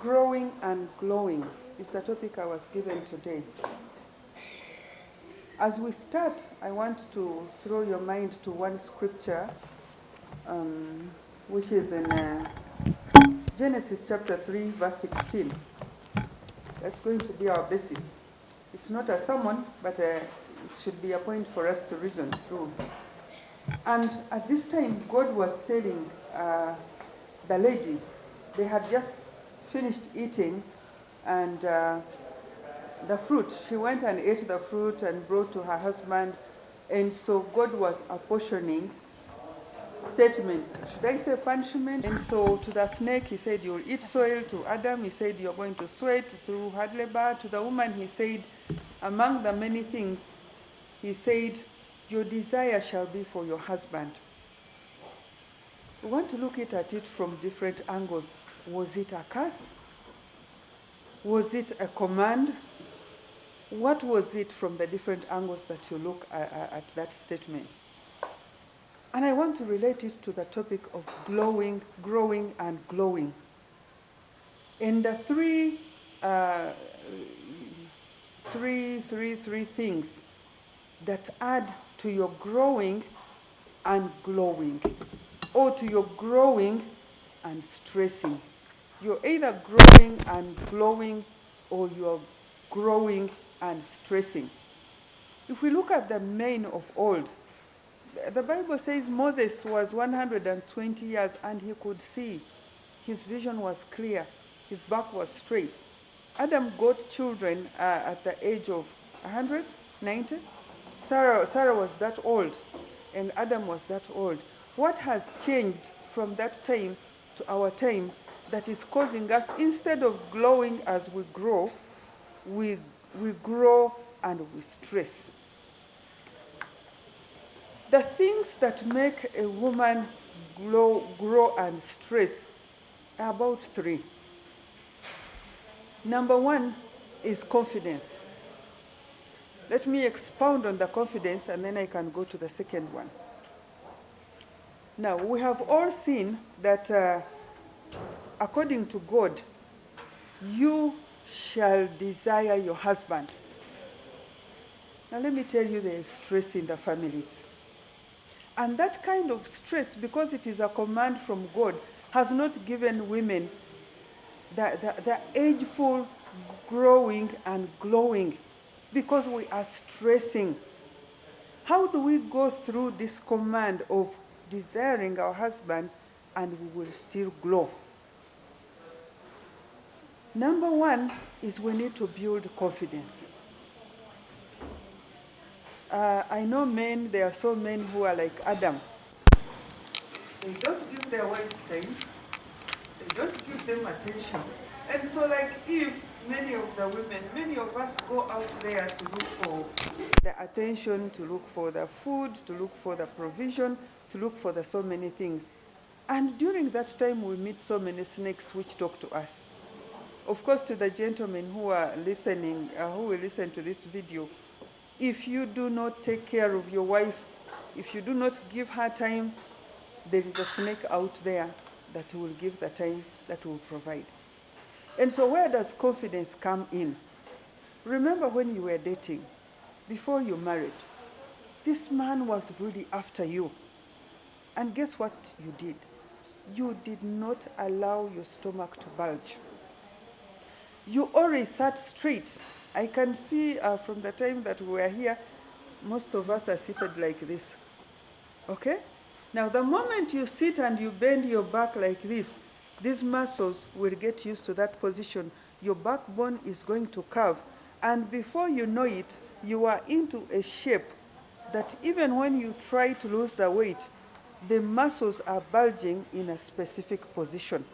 Growing and glowing is the topic I was given today. As we start, I want to throw your mind to one scripture, um, which is in uh, Genesis chapter 3, verse 16. That's going to be our basis. It's not a sermon, but uh, it should be a point for us to reason through. And at this time, God was telling uh, the lady, they had just finished eating and uh, the fruit. She went and ate the fruit and brought to her husband. And so God was apportioning statements. Should I say punishment? And so to the snake, he said, You'll eat soil. To Adam, he said, You're going to sweat through hard labor. To the woman, he said, Among the many things, he said, Your desire shall be for your husband. We want to look at it from different angles. Was it a curse? Was it a command? What was it from the different angles that you look at, at that statement? And I want to relate it to the topic of glowing, growing, and glowing. In the three, uh, three, three, three things that add to your growing and glowing, or to your growing and stressing. You're either growing and glowing, or you're growing and stressing. If we look at the men of old, the Bible says Moses was 120 years and he could see. His vision was clear. His back was straight. Adam got children uh, at the age of 100, 90. Sarah, Sarah was that old, and Adam was that old. What has changed from that time to our time that is causing us, instead of glowing as we grow, we, we grow and we stress? The things that make a woman glow, grow and stress are about three. Number one is confidence. Let me expound on the confidence and then I can go to the second one. Now, we have all seen that uh, according to God, you shall desire your husband. Now, let me tell you, there is stress in the families. And that kind of stress, because it is a command from God, has not given women the, the, the ageful growing and glowing because we are stressing. How do we go through this command of desiring our husband and we will still glow? Number one is we need to build confidence. Uh, I know men, there are so men who are like Adam. They don't give their wives time. They don't give them attention. And so like if many of the women, many of us go out there to look for the attention, to look for the food, to look for the provision, to look for the so many things. And during that time, we meet so many snakes which talk to us. Of course, to the gentlemen who are listening, uh, who will listen to this video, if you do not take care of your wife, if you do not give her time, there is a snake out there that will give the time that will provide. And so where does confidence come in? Remember when you were dating, before you married, this man was really after you. And guess what you did? You did not allow your stomach to bulge. You always sat straight. I can see uh, from the time that we were here, most of us are seated like this. Okay? Now, the moment you sit and you bend your back like this, these muscles will get used to that position. Your backbone is going to curve. And before you know it, you are into a shape that even when you try to lose the weight, the muscles are bulging in a specific position.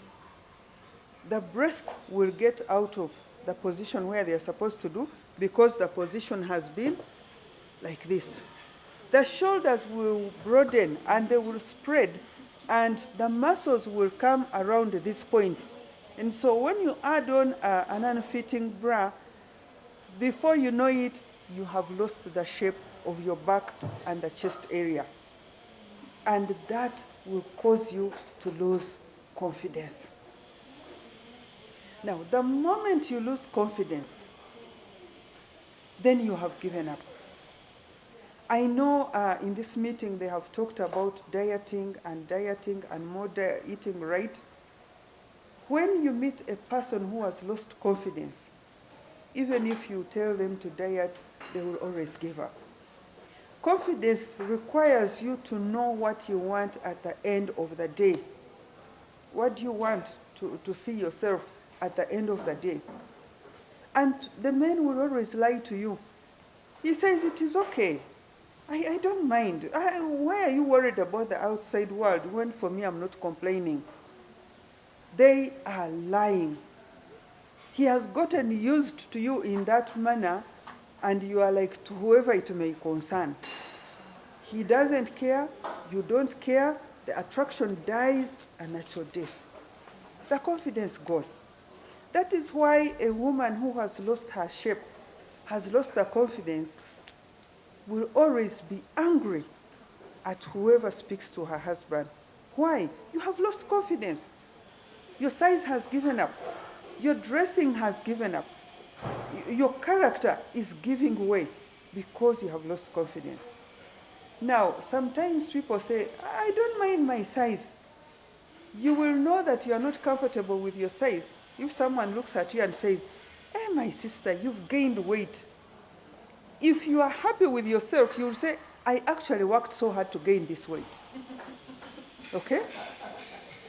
The breasts will get out of the position where they are supposed to do because the position has been like this. The shoulders will broaden and they will spread and the muscles will come around these points. And so when you add on uh, an unfitting bra, before you know it, you have lost the shape of your back and the chest area. And that will cause you to lose confidence. Now, the moment you lose confidence, then you have given up. I know uh, in this meeting they have talked about dieting and dieting and more eating right. When you meet a person who has lost confidence, even if you tell them to diet, they will always give up. Confidence requires you to know what you want at the end of the day. What do you want to, to see yourself at the end of the day? And the man will always lie to you. He says, it is okay. I, I don't mind. I, why are you worried about the outside world when for me I'm not complaining? They are lying. He has gotten used to you in that manner and you are like to whoever it may concern. He doesn't care, you don't care, the attraction dies a natural death. The confidence goes. That is why a woman who has lost her shape, has lost her confidence, will always be angry at whoever speaks to her husband. Why? You have lost confidence. Your size has given up. Your dressing has given up your character is giving way because you have lost confidence. Now, sometimes people say, I don't mind my size. You will know that you are not comfortable with your size if someone looks at you and says, hey, eh, my sister, you've gained weight. If you are happy with yourself, you'll say, I actually worked so hard to gain this weight. Okay?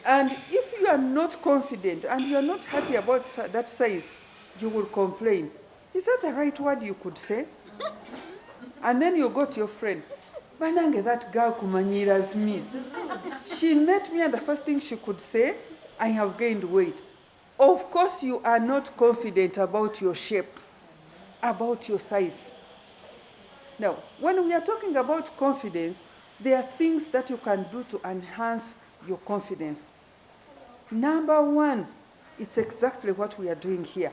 And if you are not confident and you are not happy about that size, you will complain. Is that the right word you could say? and then you go to your friend. Banange, that girl kumanyiras me. She met me and the first thing she could say, I have gained weight. Of course you are not confident about your shape, about your size. Now, when we are talking about confidence, there are things that you can do to enhance your confidence. Number one, it's exactly what we are doing here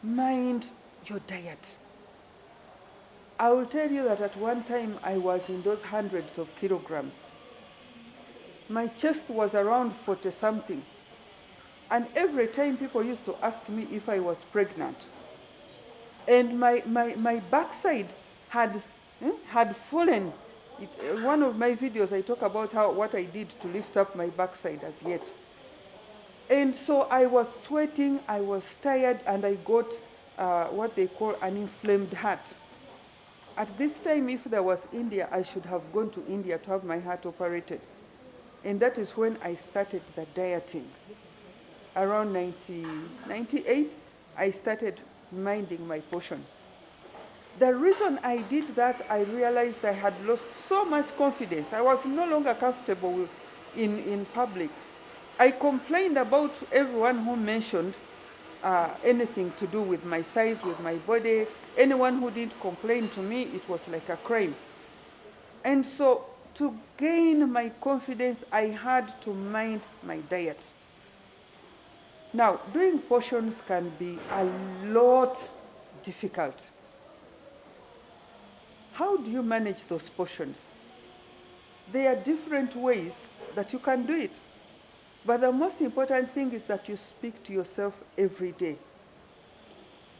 mind your diet. I will tell you that at one time I was in those hundreds of kilograms. My chest was around 40 something. And every time people used to ask me if I was pregnant. And my, my, my backside had, hmm, had fallen. It, one of my videos, I talk about how, what I did to lift up my backside as yet. And so I was sweating, I was tired, and I got uh, what they call an inflamed heart. At this time, if there was India, I should have gone to India to have my heart operated. And that is when I started the dieting. Around 90, 98, I started minding my portions. The reason I did that, I realized I had lost so much confidence. I was no longer comfortable in, in public. I complained about everyone who mentioned uh, anything to do with my size, with my body. Anyone who didn't complain to me, it was like a crime. And so to gain my confidence, I had to mind my diet. Now, doing portions can be a lot difficult. How do you manage those portions? There are different ways that you can do it. But the most important thing is that you speak to yourself every day.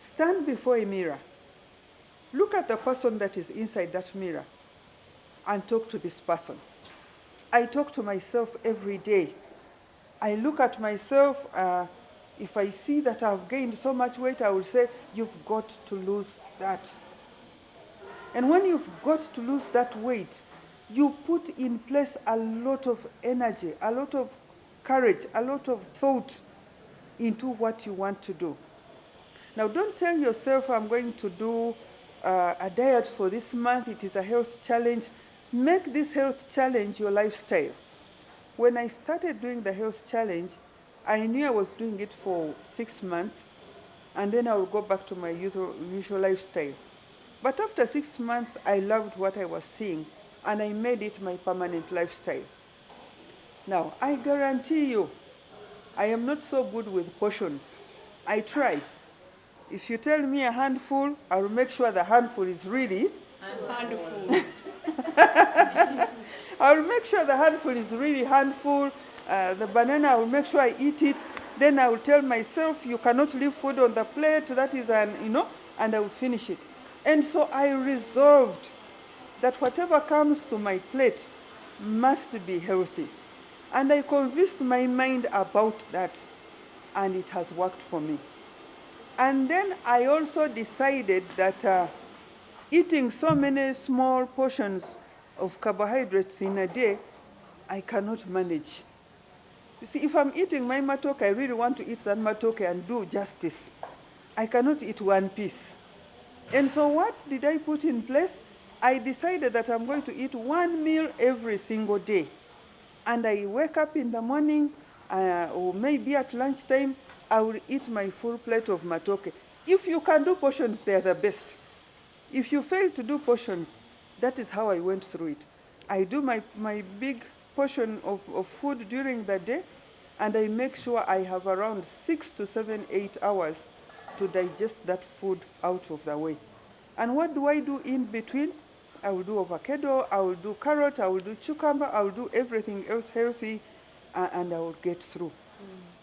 Stand before a mirror. Look at the person that is inside that mirror and talk to this person. I talk to myself every day. I look at myself. Uh, if I see that I've gained so much weight, I will say, you've got to lose that. And when you've got to lose that weight, you put in place a lot of energy, a lot of courage, a lot of thought into what you want to do. Now, don't tell yourself, I'm going to do uh, a diet for this month. It is a health challenge. Make this health challenge your lifestyle. When I started doing the health challenge, I knew I was doing it for six months, and then I would go back to my usual, usual lifestyle. But after six months, I loved what I was seeing and I made it my permanent lifestyle. Now, I guarantee you, I am not so good with portions. I try. If you tell me a handful, I will make sure the handful is really. Handful. I will make sure the handful is really handful. Uh, the banana, I will make sure I eat it. Then I will tell myself, you cannot leave food on the plate. That is an, you know, and I will finish it. And so I resolved that whatever comes to my plate must be healthy. And I convinced my mind about that, and it has worked for me. And then I also decided that uh, eating so many small portions of carbohydrates in a day, I cannot manage. You see, if I'm eating my matoke, I really want to eat that matoke and do justice. I cannot eat one piece. And so what did I put in place? I decided that I'm going to eat one meal every single day. And I wake up in the morning, uh, or maybe at lunchtime, I will eat my full plate of matoke. If you can do portions, they are the best. If you fail to do portions, that is how I went through it. I do my, my big portion of, of food during the day, and I make sure I have around six to seven, eight hours to digest that food out of the way. And what do I do in between? I will do avocado, I will do carrot, I will do cucumber, I will do everything else healthy, uh, and I will get through.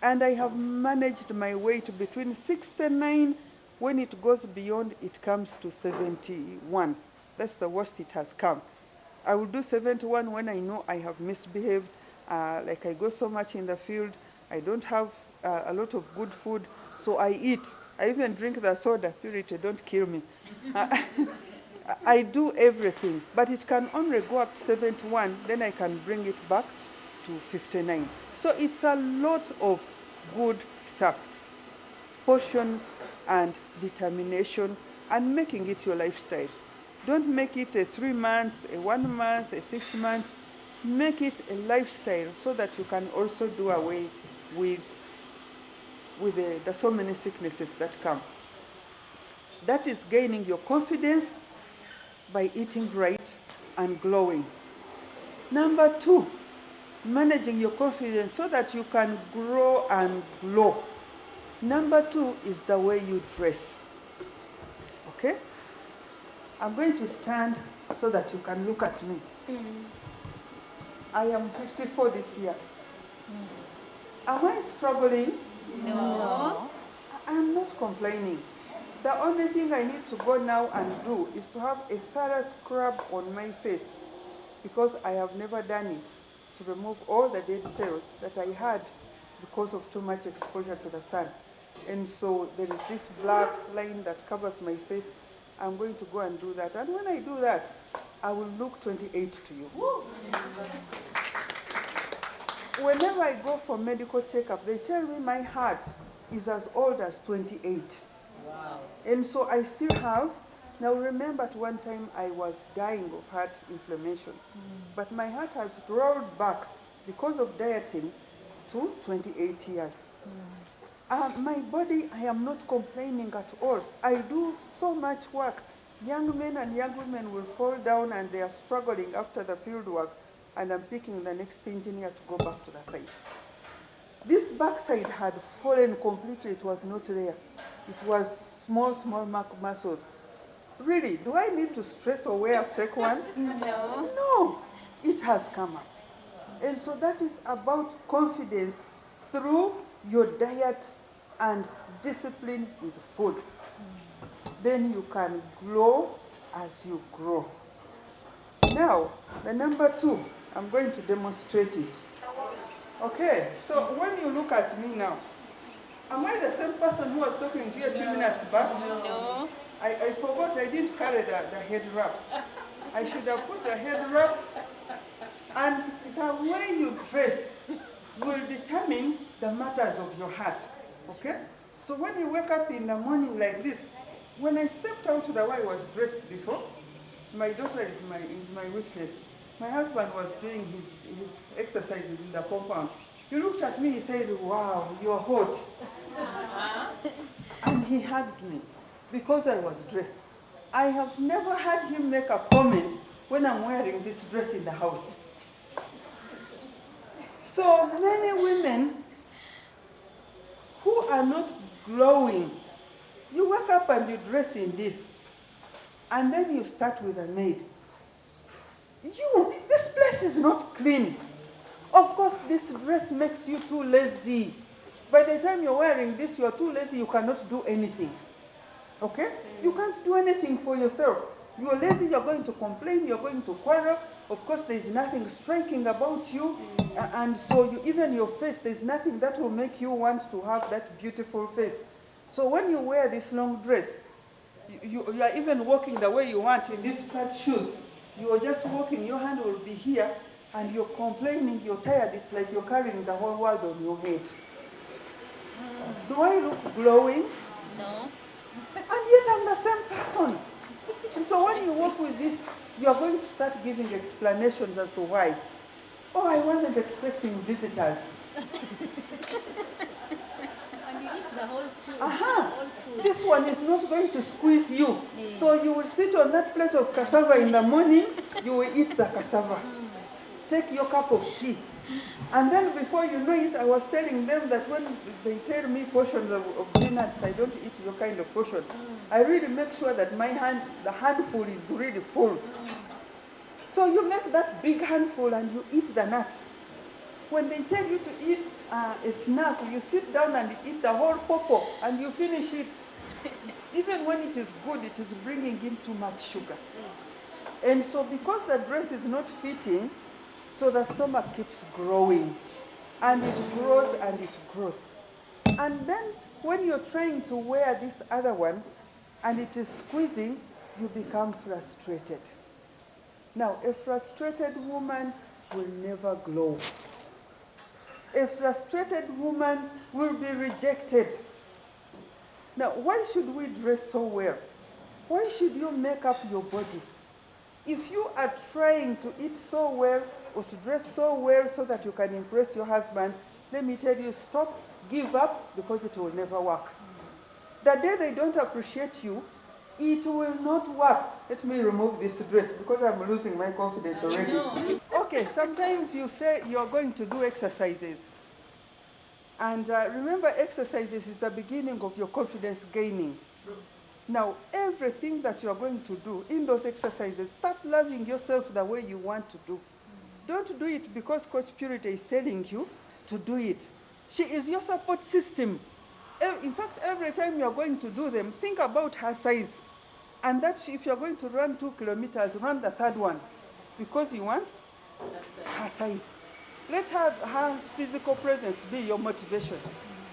And I have managed my weight between 69, when it goes beyond, it comes to 71. That's the worst it has come. I will do 71 when I know I have misbehaved, uh, like I go so much in the field, I don't have uh, a lot of good food, so I eat. I even drink the soda, purity, don't kill me. Uh, I do everything, but it can only go up to 71, then I can bring it back to 59. So it's a lot of good stuff. Portions and determination and making it your lifestyle. Don't make it a three months, a one month, a six months. Make it a lifestyle so that you can also do away with, with the, the so many sicknesses that come. That is gaining your confidence by eating right and glowing. Number two, managing your confidence so that you can grow and glow. Number two is the way you dress. Okay? I'm going to stand so that you can look at me. Mm. I am 54 this year. Mm. Am I struggling? No. I am not complaining. The only thing I need to go now and do is to have a thorough scrub on my face because I have never done it to remove all the dead cells that I had because of too much exposure to the sun. And so there is this black line that covers my face. I'm going to go and do that. And when I do that, I will look 28 to you. Whenever I go for medical checkup, they tell me my heart is as old as 28. Wow. And so I still have, now remember at one time I was dying of heart inflammation, hmm. but my heart has rolled back because of dieting to 28 years. Hmm. Uh, my body, I am not complaining at all. I do so much work. Young men and young women will fall down and they are struggling after the field work, and I'm picking the next engineer to go back to the site. This backside had fallen completely, it was not there. It was small, small muscles. Really, do I need to stress or wear a fake one? No. No, it has come up. And so that is about confidence through your diet and discipline with food. Then you can grow as you grow. Now, the number two, I'm going to demonstrate it. Okay, so when you look at me now, am I the same person who was talking to you a few minutes back? No. I, I forgot I didn't carry the, the head wrap. I should have put the head wrap and the way you dress will determine the matters of your heart. Okay? So when you wake up in the morning like this, when I stepped out to the way I was dressed before, my daughter is my, is my witness. My husband was doing his, his exercises in the compound. He looked at me, he said, wow, you're hot. And he hugged me because I was dressed. I have never had him make a comment when I'm wearing this dress in the house. So many women who are not glowing, you wake up and you dress in this, and then you start with a maid. You, this place is not clean. Of course, this dress makes you too lazy. By the time you're wearing this, you're too lazy, you cannot do anything. Okay? You can't do anything for yourself. You're lazy, you're going to complain, you're going to quarrel. Of course, there's nothing striking about you. And so you, even your face, there's nothing that will make you want to have that beautiful face. So when you wear this long dress, you, you, you are even walking the way you want in these flat shoes. You are just walking, your hand will be here, and you're complaining, you're tired. It's like you're carrying the whole world on your head. Do I look glowing? No. And yet I'm the same person. And so when you walk with this, you are going to start giving explanations as to why. Oh, I wasn't expecting visitors. And you eat the whole food. Aha. Whole food. This one is not going to squeeze you. So you will sit on that plate of cassava in the morning, you will eat the cassava. Mm. Take your cup of tea. And then before you know it, I was telling them that when they tell me portions of, of peanuts, I don't eat your kind of portion. Mm. I really make sure that my hand, the handful is really full. So you make that big handful and you eat the nuts. When they tell you to eat uh, a snack, you sit down and eat the whole popo and you finish it. Even when it is good, it is bringing in too much sugar. And so because the dress is not fitting, so the stomach keeps growing. And it grows and it grows. And then when you're trying to wear this other one and it is squeezing, you become frustrated. Now, a frustrated woman will never glow. A frustrated woman will be rejected. Now, why should we dress so well? Why should you make up your body? If you are trying to eat so well or to dress so well so that you can impress your husband, let me tell you, stop, give up, because it will never work. The day they don't appreciate you, it will not work. Let me remove this dress because I'm losing my confidence already. Okay, sometimes you say you're going to do exercises. And uh, remember, exercises is the beginning of your confidence gaining. True. Now, everything that you are going to do in those exercises, start loving yourself the way you want to do. Don't do it because Coach Purity is telling you to do it. She is your support system. In fact, every time you are going to do them, think about her size. And that if you are going to run two kilometers, run the third one because you want her size. Let her, her physical presence be your motivation.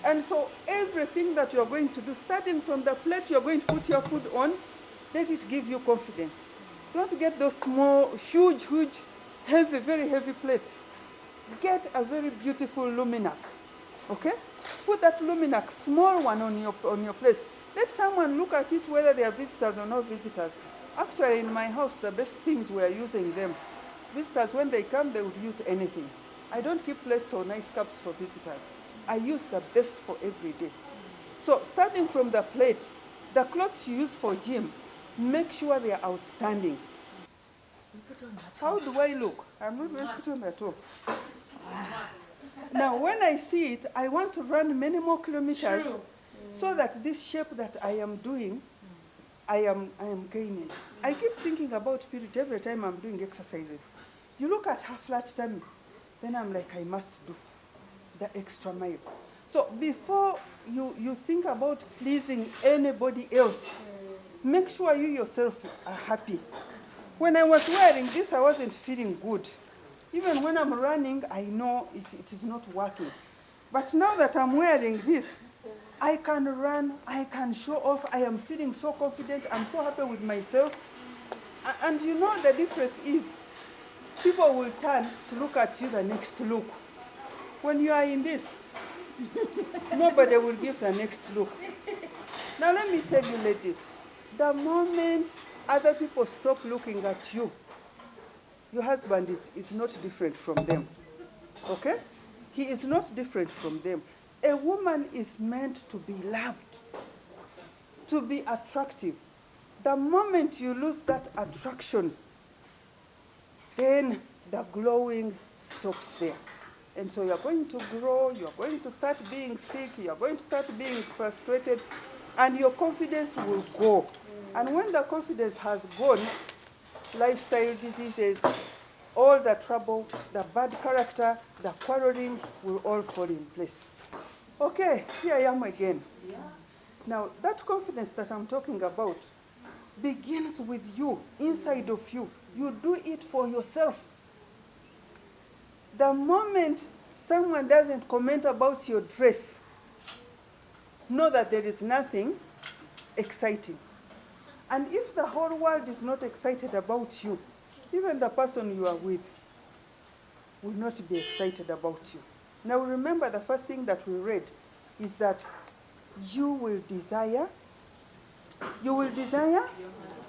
And so everything that you're going to do, starting from the plate you're going to put your food on, let it give you confidence. Don't get those small, huge, huge, heavy, very heavy plates. Get a very beautiful Luminarc. Okay? Put that Luminarc, small one on your, on your place. Let someone look at it whether they are visitors or not visitors. Actually, in my house, the best things we are using them. Visitors, when they come, they would use anything. I don't keep plates or nice cups for visitors. I use the best for every day. So starting from the plate, the clothes you use for gym, make sure they are outstanding. How do I look? I'm not going to put on at all. Oh. Now, when I see it, I want to run many more kilometers so mm. that this shape that I am doing, I am, I am gaining. I mm. keep thinking about Purity every time I'm doing exercises. You look at her flat tummy, then I'm like, I must do the extra mile. So before you, you think about pleasing anybody else, mm. make sure you yourself are happy. When I was wearing this, I wasn't feeling good. Even when I'm running, I know it, it is not working. But now that I'm wearing this, I can run, I can show off, I am feeling so confident, I'm so happy with myself. And you know the difference is, people will turn to look at you the next look. When you are in this, nobody will give the next look. Now let me tell you ladies, the moment other people stop looking at you, your husband is, is not different from them. Okay? He is not different from them. A woman is meant to be loved, to be attractive. The moment you lose that attraction, then the glowing stops there. And so you're going to grow, you're going to start being sick, you're going to start being frustrated, and your confidence will go. And when the confidence has gone, lifestyle diseases, all the trouble, the bad character, the quarreling will all fall in place. Okay, here I am again. Now, that confidence that I'm talking about begins with you, inside of you. You do it for yourself. The moment someone doesn't comment about your dress, know that there is nothing exciting. And if the whole world is not excited about you, even the person you are with will not be excited about you. Now remember the first thing that we read is that you will desire, you will desire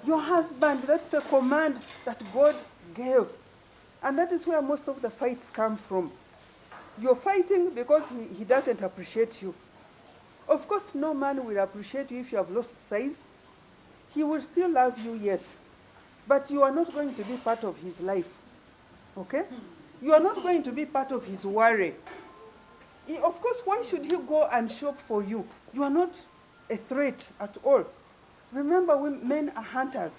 your husband. That's a command that God gave. And that is where most of the fights come from. You're fighting because he, he doesn't appreciate you. Of course, no man will appreciate you if you have lost size. He will still love you, yes. But you are not going to be part of his life. Okay? You are not going to be part of his worry. He- of course, why should he go and shop for you? You are not a threat at all. Remember, we, men are hunters.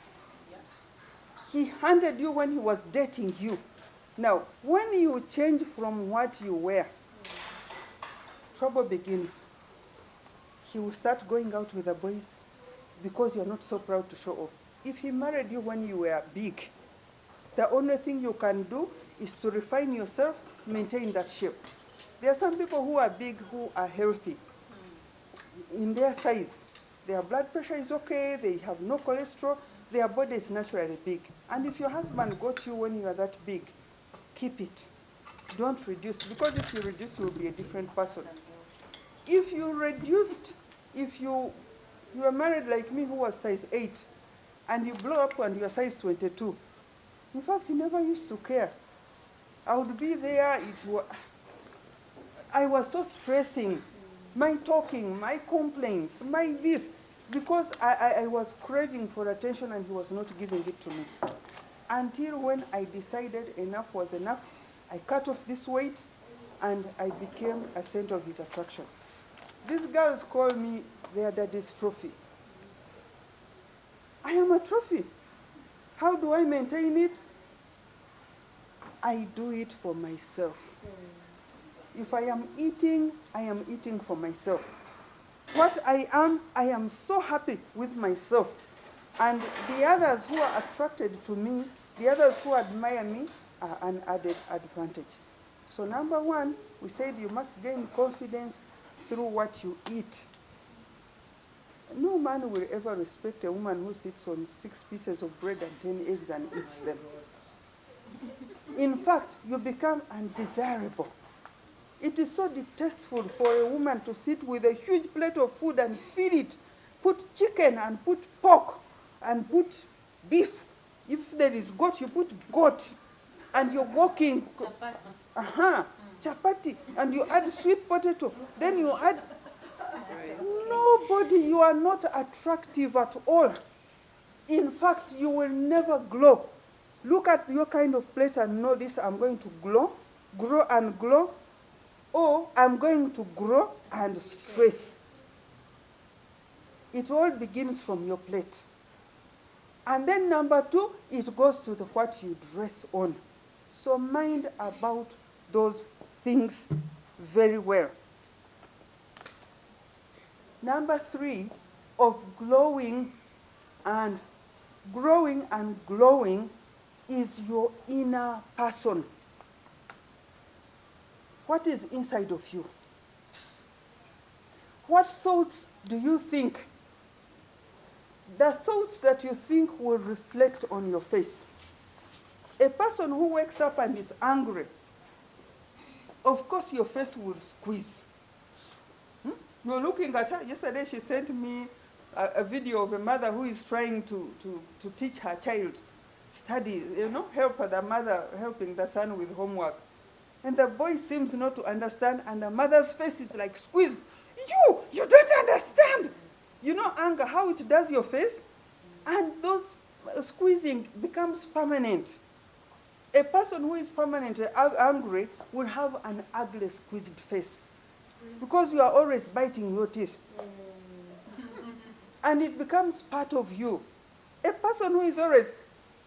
He hunted you when he was dating you. Now, when you change from what you were, trouble begins. He will start going out with the boys because you're not so proud to show off. If he married you when you were big, the only thing you can do is to refine yourself, maintain that shape. There are some people who are big who are healthy in their size. Their blood pressure is okay, they have no cholesterol, their body is naturally big. And if your husband got you when you are that big, keep it. Don't reduce, because if you reduce, you will be a different person. If you reduced, if you you were married like me who was size 8, and you blow up and you are size 22, in fact, you never used to care. I would be there, it wa- I was so stressing. My talking, my complaints, my this, because I, I, I was craving for attention and he was not giving it to me. Until when I decided enough was enough, I cut off this weight and I became a center of his attraction. These girls call me their daddy's trophy. I am a trophy. How do I maintain it? I do it for myself. If I am eating, I am eating for myself. What I am, I am so happy with myself. And the others who are attracted to me, the others who admire me, are an added advantage. So, number one, we said you must gain confidence through what you eat. No man will ever respect a woman who sits on six pieces of bread and ten eggs and eats them. In fact, you become undesirable. It is so distasteful for a woman to sit with a huge plate of food and feed it, put chicken and put pork and put beef. If there is goat, you put goat. And you're walking, Chapati. uh-huh, chapati, and you add sweet potato. Then you add, nobody, you are not attractive at all. In fact, you will never glow. Look at your kind of plate and know this, I'm going to glow, grow and glow, or I'm going to grow and stress. It all begins from your plate. And then number two, it goes to the what you dress on. So mind about those things very well. Number three, of glowing and growing and glowing is your inner person. What is inside of you? What thoughts do you think? The thoughts that you think will reflect on your face. A person who wakes up and is angry, of course your face will squeeze. Hmm? You're looking at her. Yesterday she sent me a, a video of a mother who is trying to, to, to teach her child study, you know, help the mother helping the son with homework. And the boy seems not to understand, and the mother's face is like squeezed. You, you don't understand. You know anger, how it does your face? And those uh, squeezing becomes permanent. A person who is permanently ang- angry will have an ugly, squeezed face because you are always biting your teeth. and it becomes part of you. A person who is always,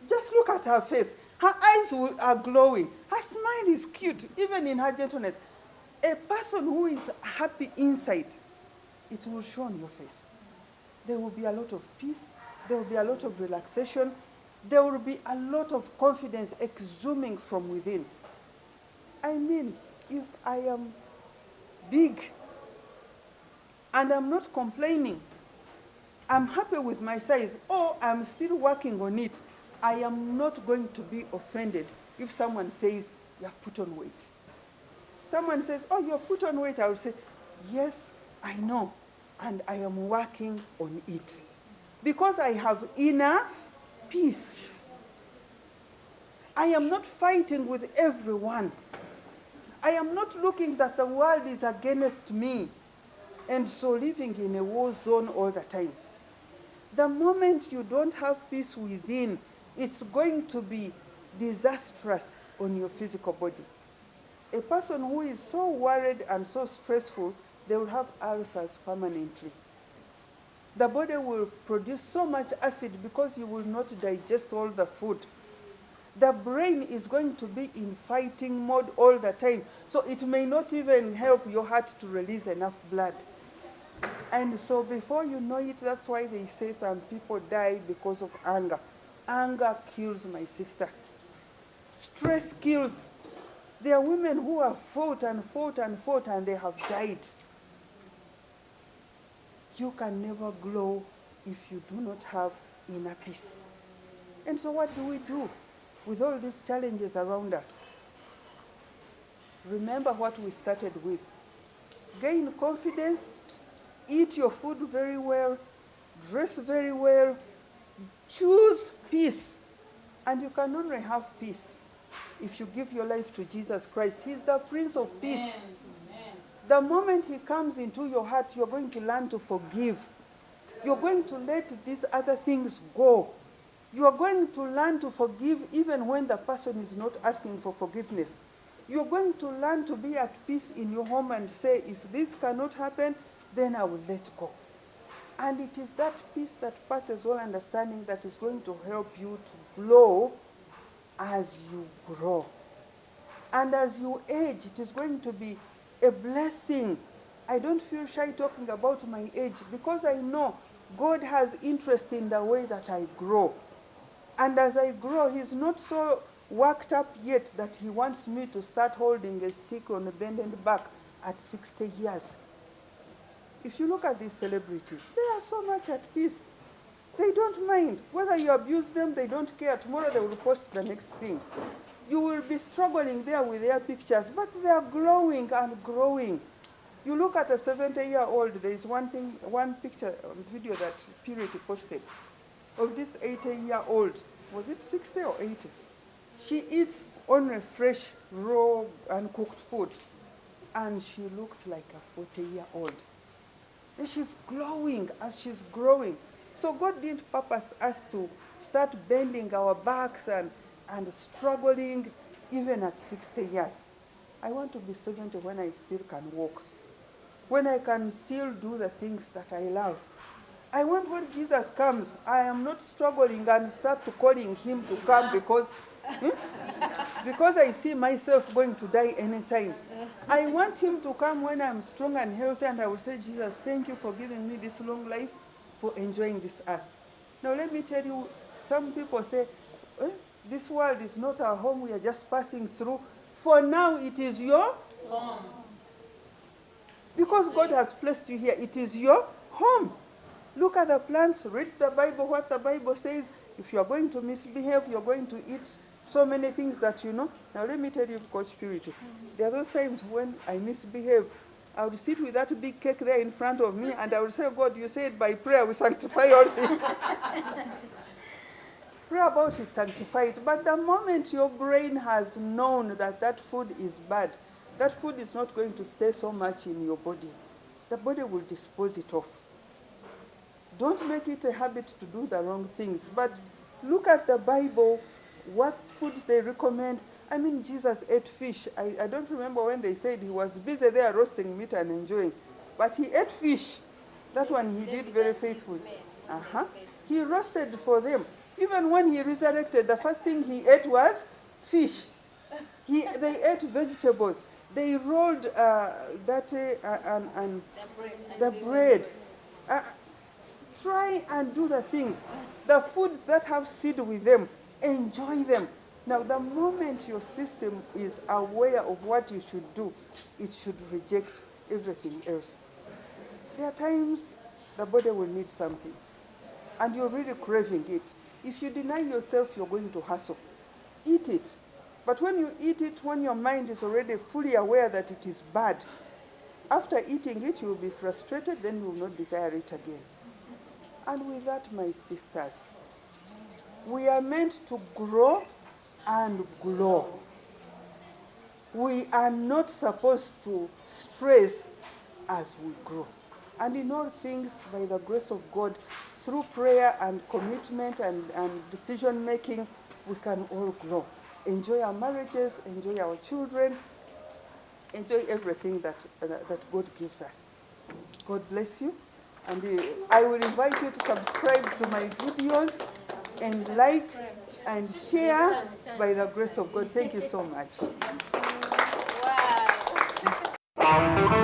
just look at her face. Her eyes are glowing. Her smile is cute, even in her gentleness. A person who is happy inside, it will show on your face. There will be a lot of peace. There will be a lot of relaxation. There will be a lot of confidence exhuming from within. I mean, if I am big and I'm not complaining, I'm happy with my size, or I'm still working on it, I am not going to be offended if someone says, you have put on weight. Someone says, oh, you have put on weight, I will say, yes, I know, and I am working on it. Because I have inner peace. I am not fighting with everyone. I am not looking that the world is against me and so living in a war zone all the time. The moment you don't have peace within, it's going to be disastrous on your physical body. A person who is so worried and so stressful, they will have ulcers permanently. The body will produce so much acid because you will not digest all the food. The brain is going to be in fighting mode all the time, so it may not even help your heart to release enough blood. And so before you know it, that's why they say some people die because of anger. Anger kills my sister. Stress kills. There are women who have fought and fought and fought and they have died. You can never glow if you do not have inner peace. And so what do we do with all these challenges around us? Remember what we started with. Gain confidence, eat your food very well, dress very well, choose peace. And you can only have peace if you give your life to Jesus Christ. He's the Prince of Peace. The moment He comes into your heart, you're going to learn to forgive. You're going to let these other things go. You are going to learn to forgive even when the person is not asking for forgiveness. You're going to learn to be at peace in your home and say, if this cannot happen, then I will let go. And it is that peace that passes all understanding that is going to help you to grow as you grow. And as you age, it is going to be a blessing. I don't feel shy talking about my age because I know God has interest in the way that I grow. And as I grow, He's not so worked up yet that He wants me to start holding a stick on a bended back at 60 years. If you look at these celebrities, they are so much at peace. They don't mind. Whether you abuse them, they don't care. Tomorrow they will post the next thing. You will be struggling there with their pictures, but they are growing and growing. You look at a 70 year old, there is one thing, one picture, um, video that Purity posted of this 80 year old. Was it 60 or 80? She eats only fresh, raw, uncooked food, and she looks like a 40 year old. And she's glowing as she's growing. So God didn't purpose us to start bending our backs and, and struggling even at 60 years. I want to be 70 when I still can walk, when I can still do the things that I love. I want when Jesus comes, I am not struggling and start to calling him to come because, hmm? because I see myself going to die anytime. I want him to come when I'm strong and healthy and I will say, Jesus, thank you for giving me this long life, for enjoying this earth. Now let me tell you, some people say, eh, this world is not our home, we are just passing through. For now, it is your Home. because God has placed you here, it is your home. Look at the plants, read the Bible, what the Bible says. If you are going to misbehave, you're going to eat so many things that you know. Now, let me tell you, Coach Purity, there are those times when I misbehave. I would sit with that big cake there in front of me and I would say, God, you said by prayer we sanctify all things. Pray about it, sanctify it. But the moment your brain has known that that food is bad, that food is not going to stay so much in your body. The body will dispose it off. Don't make it a habit to do the wrong things. But look at the Bible, what foods they recommend. I mean, Jesus ate fish. I, I don't remember when they said he was busy there roasting meat and enjoying, but he ate fish. That one he did very faithfully. Uh-huh. He roasted for them. Even when he resurrected, the first thing he ate was fish. He, they ate vegetables. They rolled uh, that uh, and, and The bread. the bread. Uh, try and do the things. The foods that have seed with them, enjoy them. Now, the moment your system is aware of what you should do, it should reject everything else. There are times the body will need something, and you're really craving it. If you deny yourself, you're going to hustle. Eat it. But when you eat it, when your mind is already fully aware that it is bad, after eating it, you will be frustrated, then you will not desire it again. And with that, my sisters, we are meant to grow and glow. We are not supposed to stress as we grow. And in all things, by the grace of God, through prayer and commitment and, and decision making, we can all grow. Enjoy our marriages, enjoy our children, enjoy everything that, uh, that God gives us. God bless you. And uh, I will invite you to subscribe to my videos and like and share by the grace of God. Thank you so much. Wow.